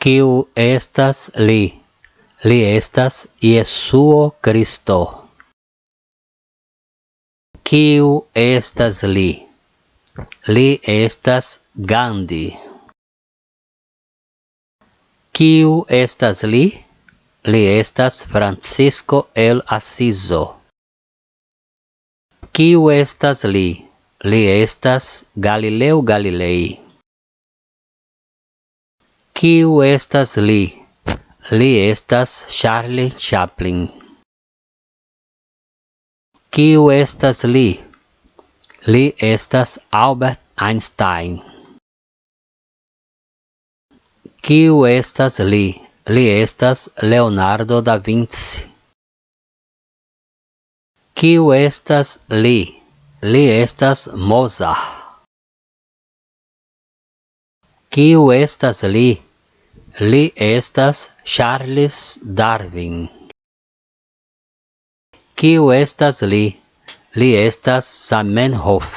Kiu estas li? Li estas Jesuo Christo. Kiu estas li? Li estas Gandhi. Kiu estas li? Li estas Francisco el Asizo. Kiu estas li? Li estas Galileo Galilei. Kiu estas li? Li estas Charlie Chaplin. Kiu estas li? Li estas Albert Einstein. Kiu estas li? Li estas Leonardo da Vinci. Kiu estas li? Li estas Mozart. Kiu estas li? Li estas Charles Darwin. Kiu estas li? Li estas Samenhof.